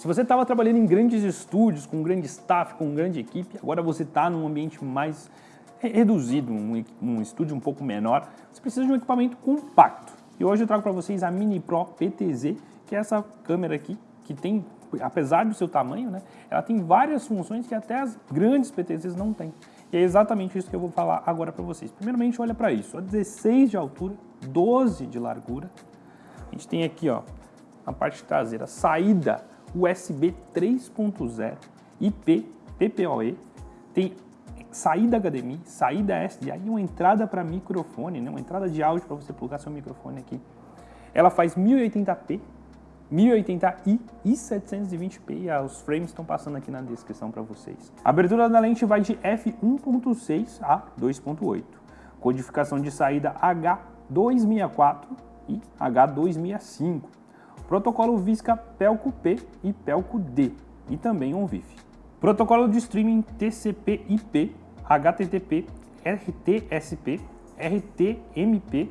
Se você estava trabalhando em grandes estúdios, com um grande staff, com uma grande equipe, agora você está num ambiente mais reduzido, um, um estúdio um pouco menor, você precisa de um equipamento compacto. E hoje eu trago para vocês a Mini Pro PTZ, que é essa câmera aqui, que tem, apesar do seu tamanho, né, ela tem várias funções que até as grandes PTZs não têm. E é exatamente isso que eu vou falar agora para vocês. Primeiramente, olha para isso, 16 de altura, 12 de largura. A gente tem aqui, ó, na parte traseira, saída USB 3.0, IP, PPoE, tem saída HDMI, saída SDI e uma entrada para microfone, né? uma entrada de áudio para você plugar seu microfone aqui. Ela faz 1080p, 1080i e 720p, e os frames estão passando aqui na descrição para vocês. A abertura da lente vai de f1.6 a 2.8, codificação de saída H264 e H265, protocolo Visca Pelco P e Pelco D e também um VIF. Protocolo de streaming TCP/IP, HTTP, RTSP, RTMP,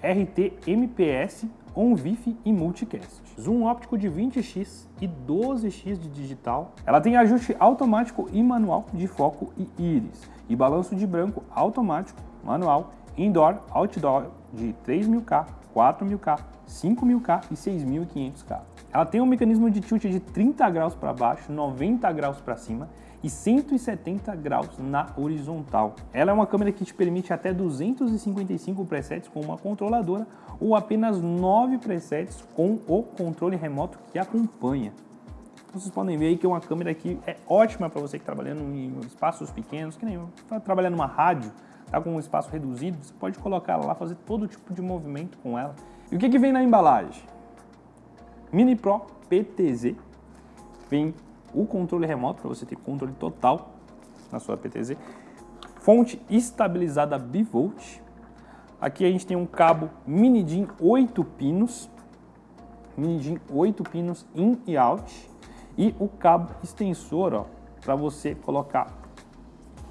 RTMPS, OnVIF e Multicast. Zoom óptico de 20x e 12x de digital. Ela tem ajuste automático e manual de foco e íris e balanço de branco automático, manual, indoor, outdoor de 3000K, 4000K, 5.000K e 6.500K. Ela tem um mecanismo de tilt de 30 graus para baixo, 90 graus para cima e 170 graus na horizontal. Ela é uma câmera que te permite até 255 presets com uma controladora ou apenas 9 presets com o controle remoto que acompanha. Vocês podem ver aí que é uma câmera que é ótima para você que está trabalhando em espaços pequenos, que nem eu, está trabalhando numa rádio, está com um espaço reduzido, você pode colocar ela lá, fazer todo tipo de movimento com ela e o que, que vem na embalagem? Mini Pro PTZ. Vem o controle remoto, para você ter controle total na sua PTZ. Fonte estabilizada bivolt. Aqui a gente tem um cabo mini DIN 8 pinos. Mini DIN 8 pinos in e out. E o cabo extensor, ó, para você colocar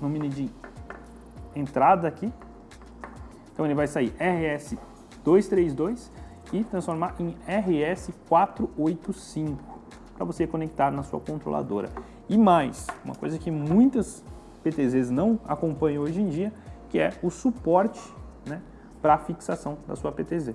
no mini DIN entrada aqui. Então ele vai sair RS 232 e transformar em RS485 para você conectar na sua controladora. E mais, uma coisa que muitas PTZs não acompanham hoje em dia, que é o suporte né, para fixação da sua PTZ.